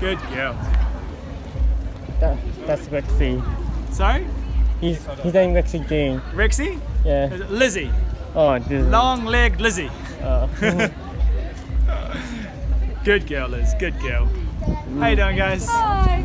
Good girl. that, that's Rexy. Sorry? He's he's named Rexy thing. Rexy? Yeah. Lizzie. Oh. Long legged Lizzie. Oh. Good girl, Liz. Good girl. How you doing, guys? Bye.